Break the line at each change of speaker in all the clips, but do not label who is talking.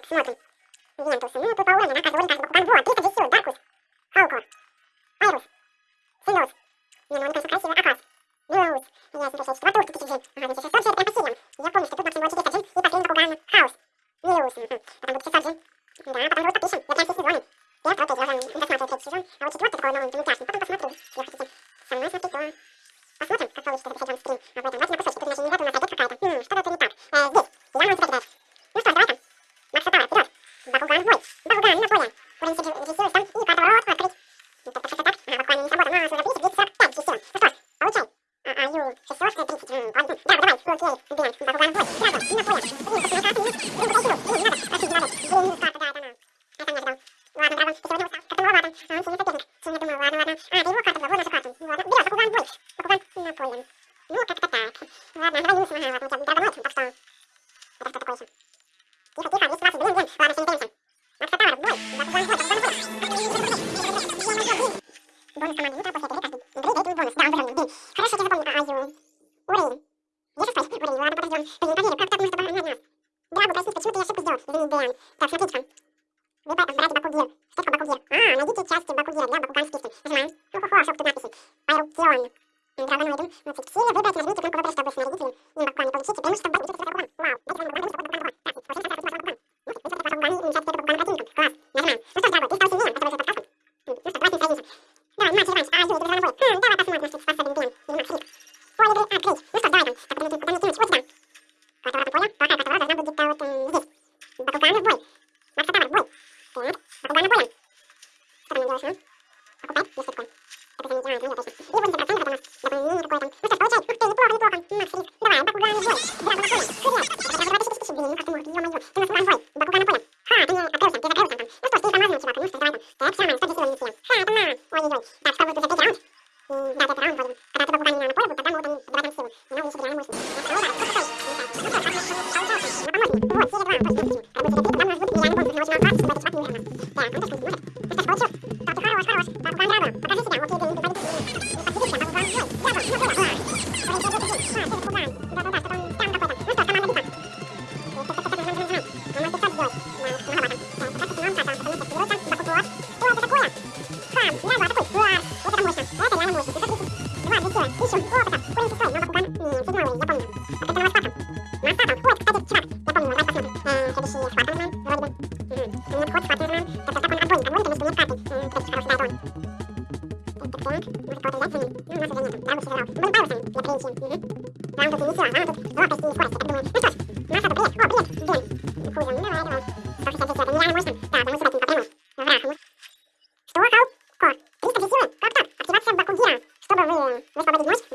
Вот, смотрим. Вентусы. Ну, по Пауэне, на Казури, Казбук, Банбо, Пицца, Джисю, Даркус, Халкор, Айрус, Синус. Не, ну он, конечно, красивый. Акас, Милаус. Я смотрю, 64 турки, Кикиджин. Ага, здесь 600 прям по силам. Я помню, что тут максимум 400 джин и последний Бакуган. Хаус, Милаус. Потом будет 600 джин. Да, потом группа пишем. Я прям все сезоны. Первый, третий, я уже досматриваю третий сезон. А вот четвертый такой, ну, интересный. Потом посмотрим. Почему-то я ошибку сделал. Извини, Бриан. Так, смотрите. Вы брать Бакугир. Что такое Бакугир? А, найдите части Бакугира для бакуганских песен. Нажимаем. Хо-хо-хо, ошибку тут надписи. Пайрукион. Драгон Уидон. Мультик Силия. Выбрать, нажмите кнопку выбора, чтобы снарядить им. Им Бакуган. Получите преимущество в базе. Учите Бакуган. Вау. Дайте вам Бакуган, дайте Бакуган, дайте Бакуган. Так, получите сразу Бакуган. Ну, ваш Бакуган и начать следует Бакуган противникам. Класс. Нажимаем. Ну что ж, дорогой, ты стал 그냥 그냥 일본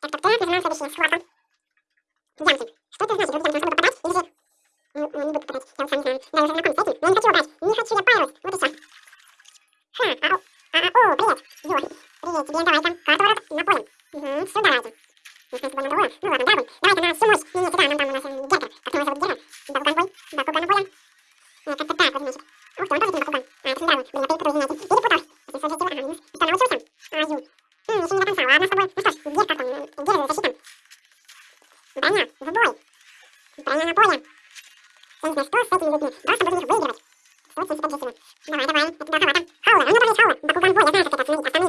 Так, так, так, нажимаем следующее слово. Гигантик. Что это значит? Люди там попадать или же... Ну, не буду попадать, я сам не знаю. Я уже знаком с этим, но не хочу убрать. Не хочу я парус. Вот и все. Ха, ау. А, а, о, привет. Ю. Привет, тебе давай там карту на поле. Угу, все, давайте. Нужно с тобой на другое. Ну ладно, давай. Давай-ка на Симусь. Не, ну, не, сюда, нам там у нас э, Герка. Как его зовут Герка? Бакуган-бой. Бакуган-боя. Нет, э, как-то так, вот значит. Ну, Ух ты, он тоже там Бакуган. А, это здорово. Блин, опять кто-то, знаете. Перепутал. Если сложить его, а, минус. И что, научился? А, ю. Ты еще не до конца, ладно с тобой? Ну что ж, где как он, где же защита? Броня, в бой. Броня на поле. Я не знаю, что с этими людьми. Просто буду их выигрывать. Очень статистично. Давай, давай, это до халата. Хаула, а ну, у него тоже есть хаула. Бакуган бой, я знаю,
как это отследить.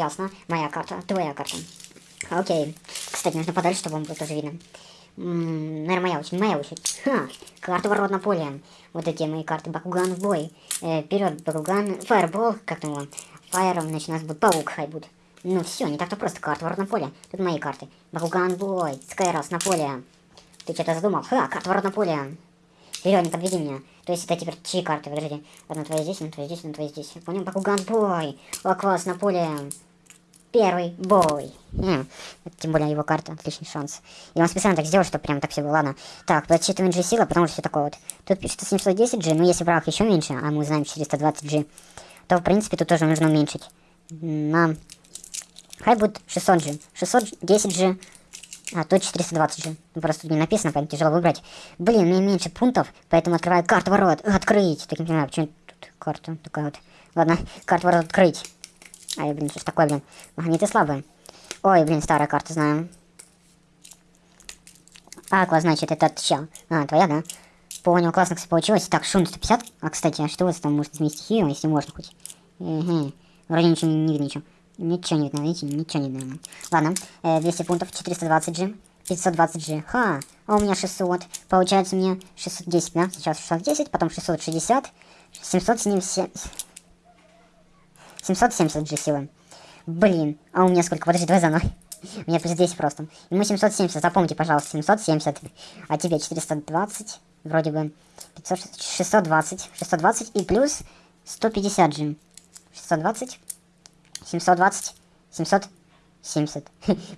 Ясно. Моя карта, твоя карта. Окей. Кстати, нужно подальше, чтобы вам было тоже видно. Наверное, моя очередь, моя очередь. Ха, карта ворот на поле. Вот эти мои карты. Бакуган в бой. Э, вперед, Бакуган. Фаербол, как там его? Фаером, значит, у нас будет паук, хай будет. Ну все, не так-то просто. Карта ворот на поле. Тут мои карты. Бакуган в бой. Скайрос на поле. Ты что-то задумал? Ха, карта ворот на поле. Вперед, не подведи меня. То есть это теперь чьи карты? Подожди. Одна твоя здесь, одна твоя здесь, одна твоя здесь. Понял? Бакуган бой. Лаквас на поле. Первый бой. Тем более его карта. Отличный шанс. И он специально так сделал, чтобы прям так все было. Ладно. Так, подсчитываем G сила, потому что все такое вот. Тут пишется 710G, но если враг еще меньше, а мы знаем 420G, то в принципе тут тоже нужно уменьшить. Нам... Хай будет 600G. 610G. А, тут 420G. Ну, просто тут не написано, поэтому тяжело выбрать. Блин, мне меньше пунктов, поэтому открываю карту ворот. Открыть. Так не понимаю, почему тут карта такая вот. Ладно, карту ворот открыть. Ай, блин, что ж такое, блин. Магниты слабые. Ой, блин, старая карта, знаю. Аква, значит, это чел. А, твоя, да? Понял, классно, кстати, получилось. Так, шум 150. А, кстати, а что у вас там может изменить стихию, если можно хоть? Угу. Вроде ничего не видно, ничего. Ничего не видно, видите, ничего не видно. Ладно, э, 200 пунктов, 420G, 520G. Ха, а у меня 600. Получается мне 610, да? Сейчас 610, потом 660, 770... 770 G силы. Блин, а у меня сколько? Подожди, давай заново. У меня плюс 10 просто. Ему 770, запомните, пожалуйста, 770. А тебе 420, вроде бы 500, 620. 620 и плюс 150 G. 620, 720, 770.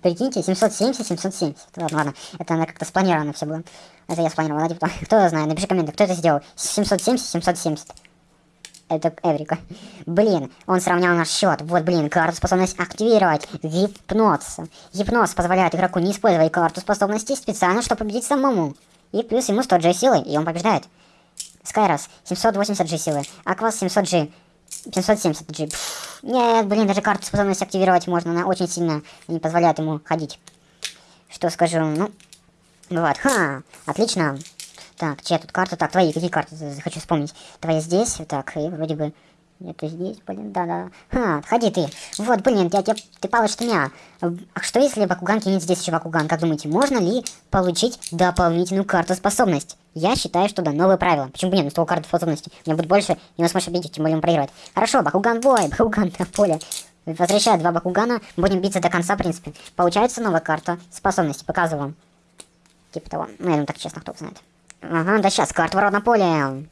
Прикиньте, 770, 770. Ладно, ладно. Это она как-то спланировано все было. Это я спланировал, да, типа, кто знает, напиши комменты, кто это сделал. 770, 770. Это Эврика. Блин, он сравнял наш счет. Вот, блин, карту способность активировать. Гипноз. Гипноз позволяет игроку не использовать карту способности специально, чтобы победить самому. И плюс ему 100 G силы, и он побеждает. Скайрос, 780 G силы. Аквас 700 G. 570 G. Пфф. Нет, блин, даже карту способность активировать можно. Она очень сильно не позволяет ему ходить. Что скажу, ну... Бывает. Ха, отлично. Так, чья тут карта? Так, твои, какие карты? Хочу вспомнить. Твоя здесь, так, и вроде бы... Это здесь, блин, да-да. Ха, отходи ты. Вот, блин, я, я, ты палишь меня. А что если Бакуган кинет здесь еще Бакуган? Как думаете, можно ли получить дополнительную карту способность? Я считаю, что да, новое правило. Почему бы нет, на стол карты способности. У меня будет больше, и он сможет победить, тем более он проиграет. Хорошо, Бакуган бой, Бакуган на поле. Возвращаю два Бакугана, будем биться до конца, в принципе. Получается новая карта способности, показываю вам. Типа того. Ну, я думаю, так честно, кто знает. Ага, да сейчас, карта ворот на поле.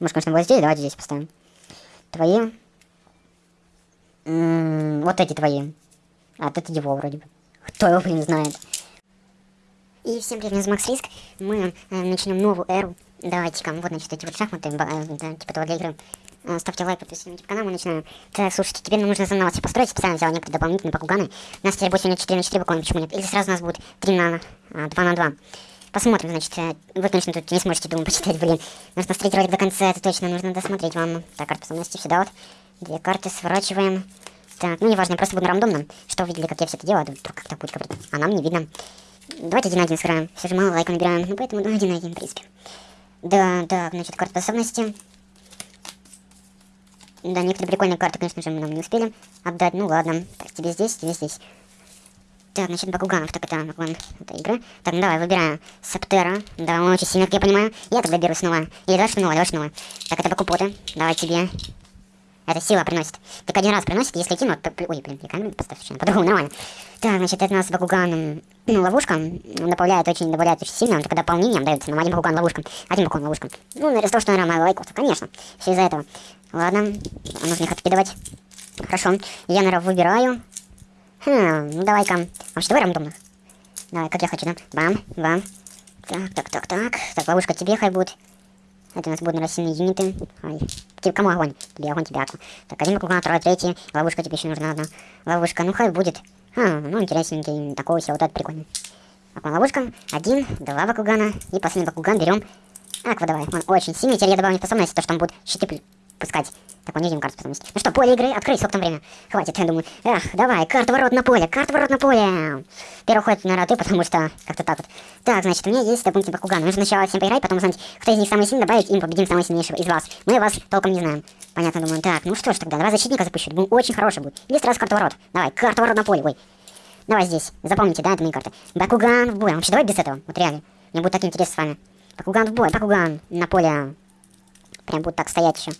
Может, конечно, вот здесь, давайте здесь поставим. Твои. М -м, вот эти твои. А, это его вроде бы. Кто его, блин, знает. И всем привет, меня зовут Макс Риск. Мы э, начнем новую эру. Давайте-ка, вот, значит, эти вот шахматы, э, типа того для игры. Э, ставьте лайк, подписывайтесь на канал, мы начинаем. Так, слушайте, теперь нам нужно заново все построить. Специально взял некоторые дополнительные покуганы. У нас теперь будет сегодня 4 на 4 буквально, почему нет? Или сразу у нас будет 3 на а, 2 на 2. Посмотрим, значит, э, вы, конечно, тут не сможете, думаю, почитать, блин. Нужно смотреть ролик до конца, это точно нужно досмотреть вам. Так, карта способности сюда вот. Две карты сворачиваем. Так, ну неважно, я просто буду рандомным, что увидели, как я все это делаю, вдруг как-то будет говорить. А нам не видно. Давайте один на один сыграем. Все же мало лайков набираем, ну поэтому ну, один на один, в принципе. Да, так, значит, карта способности. Да, некоторые прикольные карты, конечно же, мы нам не успели отдать. Ну ладно. Так, тебе здесь, тебе здесь. Так, значит, Бакуганов, так это Бакуган, это игры. Так, ну давай, выбираем Септера. Да, он очень сильно, как я понимаю. Я тогда беру снова. Или давай снова, давай снова. Так, это Бакупоты. Давай тебе. Это сила приносит. Так один раз приносит, если кинуть, то... Ой, блин, я камеру поставь совершенно по-другому, нормально. Так, значит, это у нас Бакуган, ну, ловушка. Добавляет очень, добавляет очень сильно. Он только дополнением дается нам один Бакуган ловушкам. Один Бакуган ловушкам. Ну, из-за что, наверное, мало лайков, конечно. Все из-за этого. Ладно, нужно их откидывать. Хорошо, я, наверное, выбираю. Хм, ну давай-ка. А что давай рандомных? Давай, как я хочу, да? Бам, бам. Так, так, так, так. Так, ловушка тебе хай будет. Это у нас будут нарастенные юниты. Ай. Тебе кому огонь? Тебе огонь, тебе аква. Так, один круг, второй, третий. Ловушка тебе еще нужна одна. Ловушка, ну хай будет. А, ну интересненький, такого себе, вот это прикольно. Аква ловушка. Один, два бакугана. И последний бакуган берем. Аква давай, он очень сильный. Теперь я добавлю способность, то что там будет щиты пускать. Так, он видим карту способности. Ну что, поле игры, открыть, сколько там время? Хватит, я думаю. Эх, давай, карта ворот на поле, карта ворот на поле. Первый ход, наверное, ты, потому что как-то так вот. Так, значит, у меня есть дополнительный Бакуган. Нужно сначала всем поиграть, потом узнать, кто из них самый сильный, добавить им победим самого сильнейшего из вас. Мы вас толком не знаем. Понятно, думаю. Так, ну что ж тогда, давай защитника запущу. Думаю, очень хороший будет. Или сразу карту ворот. Давай, карта ворот на поле, ой. Давай здесь, запомните, да, это мои карты. Бакуган в бой. Вообще, давай без этого, вот реально. Мне будет так интересно с вами. Бакуган в бой, Бакуган на поле. Прям будет так стоять еще.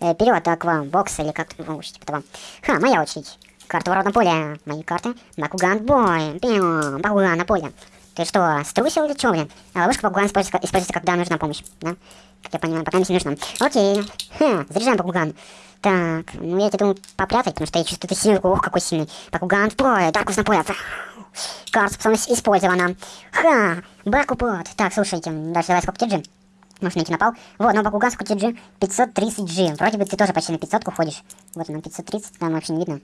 Э, вперед, аква, бокс или как-то, типа того. Ха, моя очередь. Карта ворот на поле. Мои карты. Бакуган бой. Пиу, Бакуган на поле. Ты что, струсил или что, блин? А ловушка Бакуган используется, используется, когда нужна помощь, да? Как я понимаю, пока не нужна. Окей. Ха, заряжаем Бакуган. Так, ну я тебе думаю попрятать, потому что я чувствую, ты сильный. Ох, какой сильный. Бакуган в поле, Даркус на поле. Карта способность использована. Ха, Бакупот. Так, слушайте, дальше давай сколько может, найти напал. Вот, но Бакуган сколько G? 530G. Вроде бы ты тоже почти на 500 уходишь. Вот он, 530, там вообще не видно.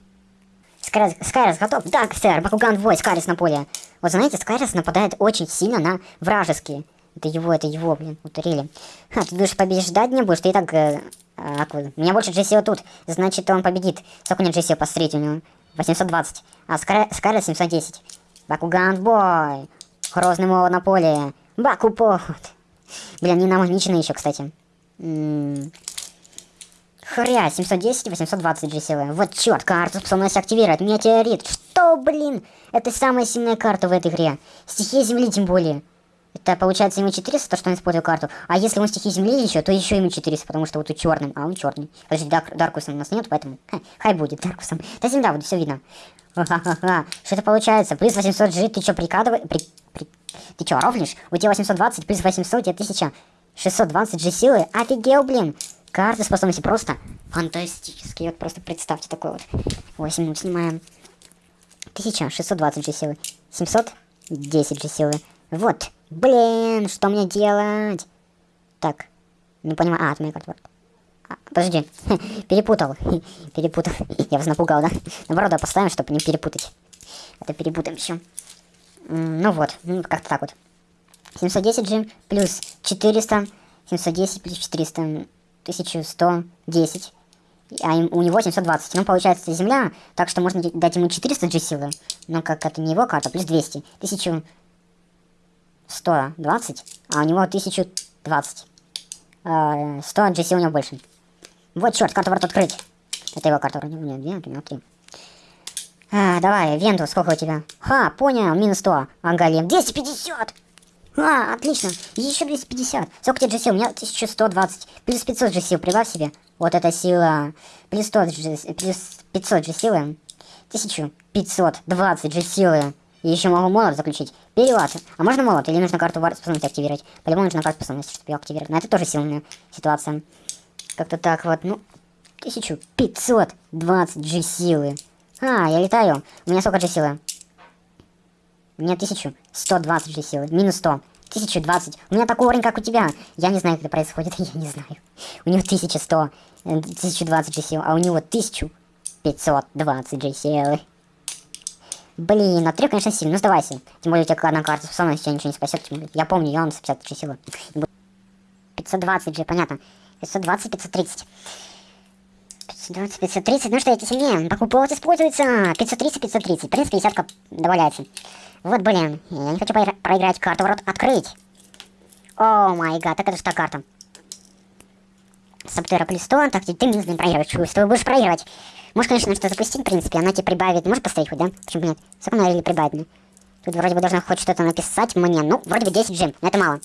Скайрис, Скайрис готов? Да, сэр, Бакуган в бой, Скайрис на поле. Вот знаете, Скайрис нападает очень сильно на вражеские. Это его, это его, блин, утурили. Ха, ты будешь побеждать не будешь, ты и так... Э, а, у меня больше Джессио тут, значит он победит. Сколько у него Джессио, посмотрите, у него 820, а Скайрис 710. Бакуган бой, Грозный молот на поле, Бакупот. Блин, не намагничены еще, кстати. Хря, 710, 820 GCV. Вот черт, карту способность активировать. Метеорит. Что, блин? Это самая сильная карта в этой игре. Стихия Земли тем более. Это получается ему 400, то, что он использует карту. А если он стихии Земли еще, то еще ему 400, потому что вот тут черным, а он черный. Подожди, Дар Даркусом у нас нет, поэтому... Ха, хай будет Даркусом. Да земля будет, все видно. Ха-ха-ха. Что это получается? Плюс 800 G, ты что, прикладываешь? При... Ты что, рофлишь? У тебя 820 плюс 800, у тебя 1620 G силы. Офигел, блин. Карты способности просто фантастические. Вот просто представьте такой вот. 8 минут снимаем. 1620 G силы. 710 G силы. Вот. Блин, что мне делать? Так. Не понимаю. А, это моя карта. А, подожди. Перепутал. Перепутал. Я вас напугал, да? Наоборот, поставим, чтобы не перепутать. Это перепутаем еще. Ну вот, ну, как-то так вот. 710 G плюс 400, 710 плюс 400, 1110. А у него 720. Ну, получается, земля, так что можно дать ему 400 G силы. Но как это не его карта, плюс 200. 1120, а у него 1020. 100 G сил у него больше. Вот, черт, карта ворот открыть. Это его карта вроде. Нет, нет, нет, три. А, давай, Венту, сколько у тебя? Ха, понял, минус 100. Ангалем, 250! А, отлично, еще 250. Сколько тебе сил? У меня 1120. Плюс 500 же сил, прибавь себе. Вот эта сила. Плюс 100 же, плюс 500 же силы. 1520 же силы. И еще могу молот заключить. Перевод. А можно молот? Или нужно карту способности активировать? По-любому нужно карту способности, чтобы ее активировать. Но это тоже сильная ситуация. Как-то так вот, ну... 1520 же силы. А, я летаю. У меня сколько же силы? У меня 1120 же силы. Минус 100. 1020. У меня такой уровень, как у тебя. Я не знаю, как это происходит. Я не знаю. У него 1100. 1020 же сил. А у него 1520 же силы. Блин, а 3, конечно, сильно. Ну, сдавайся. Тем более, у тебя одна карта способности тебя ничего не спасет. Я помню, я он 50 же силы. 520 же, понятно. 520, 530. 520, 530, ну что, эти сильнее. Покупок используется. 530, 530. В принципе, десятка добавляется. Вот, блин, я не хочу проиграть карту, ворот открыть. О май гад, так это же та карта. Саптера плюс 100, так ты минус не проигрываешь, чувствую, будешь проигрывать. Можешь, конечно, что запустить, в принципе, она тебе прибавит. Можешь поставить хоть, да? Почему нет? Сколько она или прибавит мне? Тут вроде бы должна хоть что-то написать мне. Ну, вроде бы 10 джем, но это мало.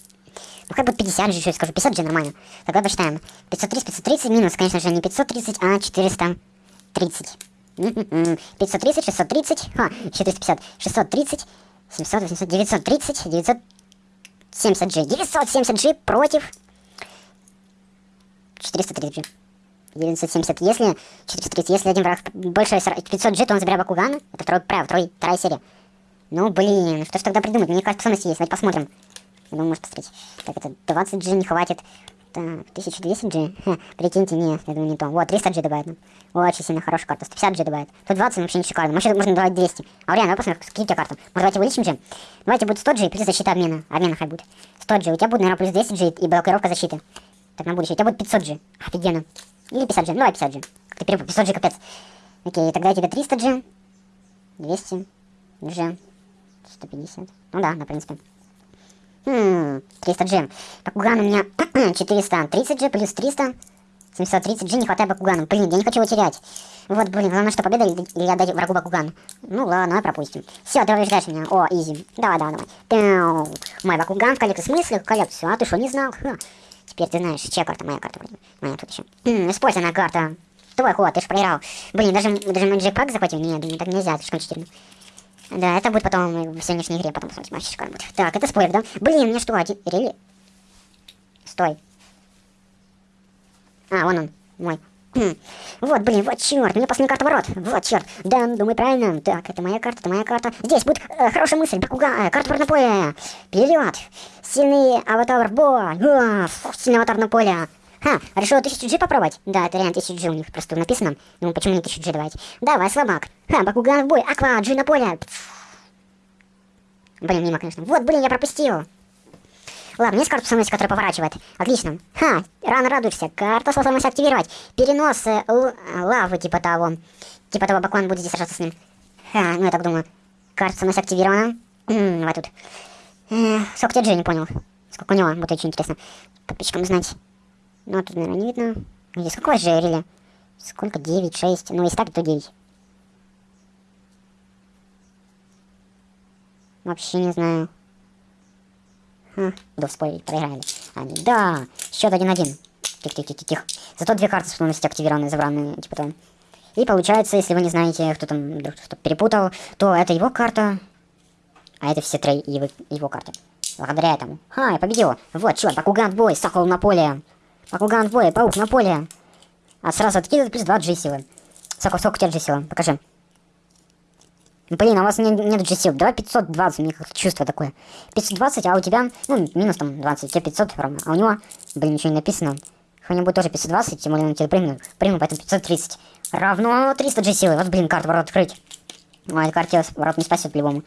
Ну, как бы 50 же, еще скажу. 50 же нормально. Тогда посчитаем. 530, 530 минус, конечно же, не 530, а 430. 530, 630, ха, 450, 630, 700, 800, 930, 970 G. 970 G против 430 G. 970. Если 430, если один враг больше 500 G, то он забирает Бакугана. Это второй, прав, второй, вторая серия. Ну, блин, что ж тогда придумать? Мне кажется, способности есть. Давайте посмотрим. Думаю, может посмотреть. Так, это 20 G не хватит. Так, 1200 G. Ха, прикиньте, нет, я думаю, не то. Вот, 300 G добавит. Ну. Очень сильно хорошая карта. 150 G добавит. Тут 20 вообще не шикарно. Может, можно добавить 200. А реально, посмотрим, какие у тебя карты. Может, давайте увеличим G? Давайте будет 100 G плюс защита обмена. Обмена хай будет. 100 G. У тебя будет, наверное, плюс 200 G и блокировка защиты. Так, на будущее. У тебя будет 500 G. Офигенно. Или 50 G. Ну, давай 50 G. Как ты перепутал, 500 G капец. Окей, тогда я тебе 300 G. 200 G. 150. Ну да, на принципе. Хм, 300 G. Бакуган у меня 430 G плюс 300. 730 G не хватает Бакугану. Блин, я не хочу его терять. Вот, блин, главное, что победа или, или отдать врагу Бакуган. Ну ладно, давай пропустим. Все, ты побеждаешь меня. О, изи. Давай, давай, давай. Пяу. Мой Бакуган в коллекции. В смысле коллекцию? А ты что, не знал? Ха. Теперь ты знаешь, чья карта? Моя карта вроде. Моя тут еще. Хм, использованная карта. Твой ход, ты же проиграл. Блин, даже, даже Magic Pack захватил? Нет, так нельзя, слишком читерно. Да, это будет потом в сегодняшней игре, потом посмотрим, шикарно будет. Так, это спойлер, да? Блин, мне что, один... Рели? Стой. А, вон он, мой. Хм. Вот, блин, вот черт, мне последняя карта ворот. Вот черт. Да, думай правильно. Так, это моя карта, это моя карта. Здесь будет э, хорошая мысль. Бакуга, э, карта ворот на поле. Вперед. Сильный аватар бой. О, фу, сильный аватар на поле. Ха, решил 1000 G попробовать? Да, это реально 1000 G у них просто написано. Ну, почему не 1000 G давайте? Давай, слабак. Ха, Бакуган в бой. Аква, G на поле. Блин, мимо, конечно. Вот, блин, я пропустил. Ладно, есть карта способности, которая поворачивает. Отлично. Ха, рано радуешься. Карта способности активировать. Перенос э, лавы, типа того. Типа того, Бакуан будет здесь сражаться с ним. Ха, ну я так думаю. Карта способности активирована. Давай тут. Э, сколько тебе G, не понял. Сколько у него, будет очень интересно. Подписчикам знать. Ну, тут, наверное, не видно. Здесь какой же реле? Сколько? 9, 6. Ну, если так, то 9. Вообще не знаю. Ха, буду спорить, проиграли. Они, да, счет 1-1. Тихо-тихо-тихо. Зато две карты способности активированы, забранные, типа там. И получается, если вы не знаете, кто там что перепутал, то это его карта, а это все три его, его карты. Благодаря этому. Ха, я победил. Вот, черт, Бакуган бой, Сокол на поле. Бакуган в бой, паук на поле. А сразу откидывает плюс 2 G-силы. Сколько, сколько у тебя G-силы? Покажи. Блин, а у вас нет, нет G-сил. Давай 520, мне как-то чувство такое. 520, а у тебя, ну, минус там 20, у тебя 500 ровно. А у него, блин, ничего не написано. У него будет тоже 520, тем более он тебе прыгнул. Прыгнул, поэтому 530. Равно 300 G-силы. Вот, блин, карту ворот открыть. Ой, эта карта ворот не спасет по-любому.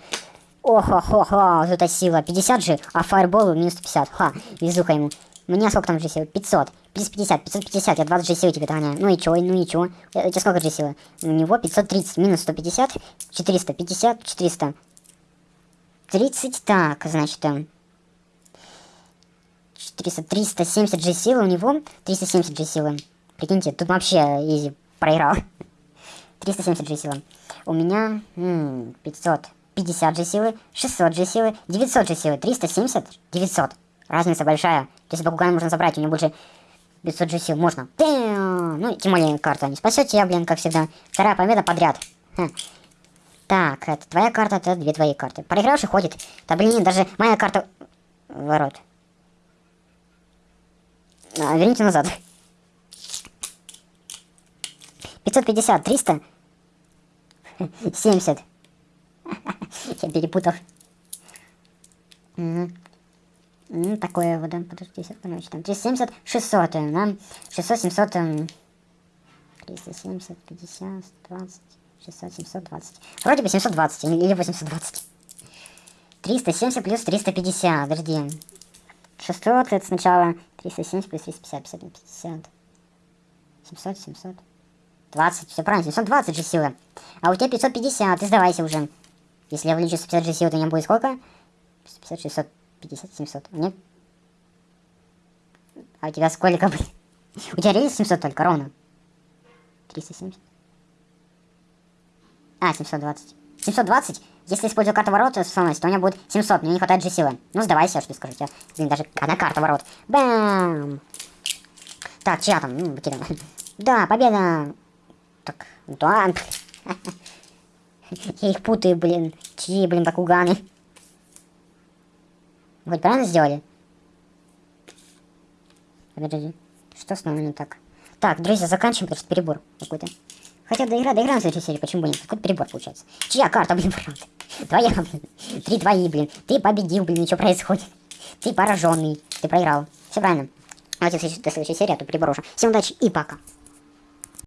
Охо-хо-хо, вот эта сила. 50 же, а фаерболу минус 150. Ха, везуха ему. Мне сколько там G-силы? 500. Плюс 50, 550, я 20 G-силы тебе догоняю. Ну и чё, ну и чё. У тебя сколько G-силы? У него 530, минус 150, 450, 400. 30, так, значит, 400, 370 G-силы у него, 370 G-силы. Прикиньте, тут вообще изи проиграл. 370 G-силы. У меня м -м, 550 G-силы, 600 G-силы, 900 G-силы, 370, 900. Разница большая. Есть Бакугана можно забрать, у него больше 500 же сил. Можно. Ну, тем более карта не спасет тебя, блин, как всегда. Вторая победа подряд. Ха. Так, это твоя карта, это две твои карты. Проигравший ходит. Да блин, даже моя карта... Ворот. А, верните назад. 550, 300. 70. Я перепутал. Ну, такое вот, да, подожди, короче, там 370, 600, да, 600, 700, 370, 50, 20, 600, 720. Вроде бы 720 или 820. 370 плюс 350, подожди. 600 это сначала 370 плюс 350, 50 на 50. 700, 700. 20, все правильно, 720 же силы. А у тебя 550, ты сдавайся уже. Если я вылечу 150 же силы, то у меня будет сколько? 150, 600. 50, 700. Нет? А у тебя сколько, блин? У тебя рейс 700 только, ровно. 370. А, 720. 720? Если использую карту ворот способность, то у меня будет 700, мне не хватает же силы. Ну, сдавайся, что скажу тебе. Блин, даже одна карта ворот. Бам! Так, чья там? Ну, выкидываем. Да, победа! Так, да. Я их путаю, блин. Чьи, блин, Бакуганы? Хоть правильно сделали? Подожди. Что с нами не так? Так, друзья, заканчиваем, потому что перебор какой-то. Хотя доигра, доиграем в следующей серии, почему бы нет? Какой перебор получается? Чья карта, блин, правда? Твоя, блин. Три твои, блин. Ты победил, блин, ничего происходит. Ты пораженный. Ты проиграл. Все правильно. Давайте до следующей серии, а то перебор уже. Всем удачи и пока.